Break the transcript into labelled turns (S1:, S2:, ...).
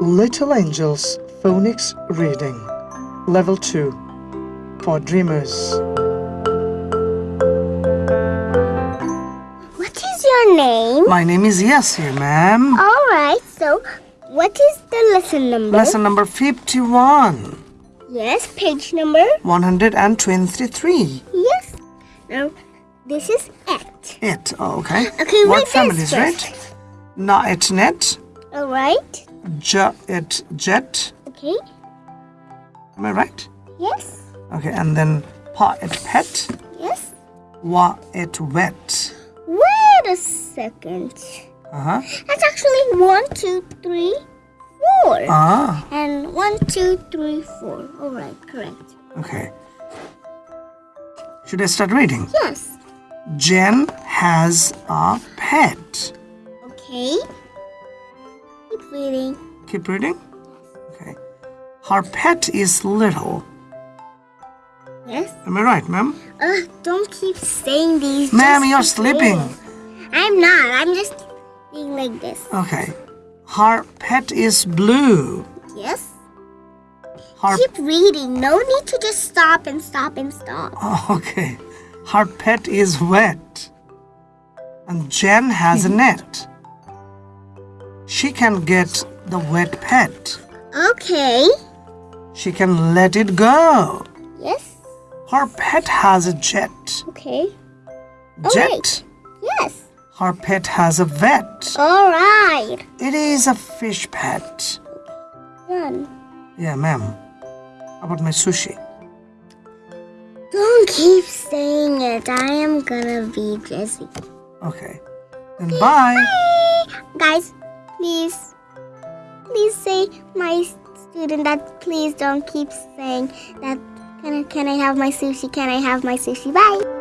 S1: Little Angels Phonics Reading Level 2 for Dreamers.
S2: What is your name?
S1: My name is Yasir, ma'am.
S2: All right, so what is the lesson number?
S1: Lesson number 51,
S2: Yes, page number.
S1: 123.
S2: Yes. Now, this is it.
S1: It, oh, okay.
S2: Okay,
S1: what
S2: this
S1: is it? Na it net,
S2: All
S1: ja jet.
S2: Okay.
S1: Am I right?
S2: Yes.
S1: Okay, and then pa it pet,
S2: Yes.
S1: wa it wet.
S2: Wait a second.
S1: Uh huh.
S2: That's actually one, two, three, four.
S1: Ah,
S2: And one, two, three, four. All right, correct.
S1: okay. Should I start reading?
S2: Yes.
S1: Jen has a pet.
S2: Okay. Keep reading.
S1: Keep reading. Okay. Her pet is little.
S2: Yes.
S1: Am I right, ma'am?
S2: Uh, don't keep saying these.
S1: Ma'am, you're sleeping.
S2: reading. I'm not. I'm just being like this.
S1: Okay. Her pet is blue.
S2: Yes.
S1: Her
S2: Keep reading. No need to just stop and stop and stop.
S1: okay. Her pet is wet. And Jen has a net. She can get the wet pet.
S2: Okay.
S1: She can let it go.
S2: Yes.
S1: Her pet has a jet.
S2: Okay. All
S1: Jet.
S2: right. Yes.
S1: Her pet has a vet.
S2: All right.
S1: It is a fish pet.
S2: Done.
S1: Yeah, ma'am. How about my sushi?
S2: Don't keep saying it. I am gonna be busy.
S1: Okay. Then bye.
S2: Guys, please, please say my student that please don't keep saying that. Can I, can I have my sushi? Can I have my sushi? Bye.